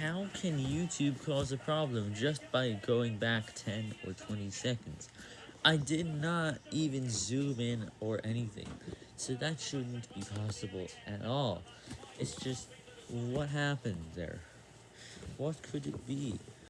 How can YouTube cause a problem just by going back 10 or 20 seconds? I did not even zoom in or anything, so that shouldn't be possible at all. It's just, what happened there? What could it be?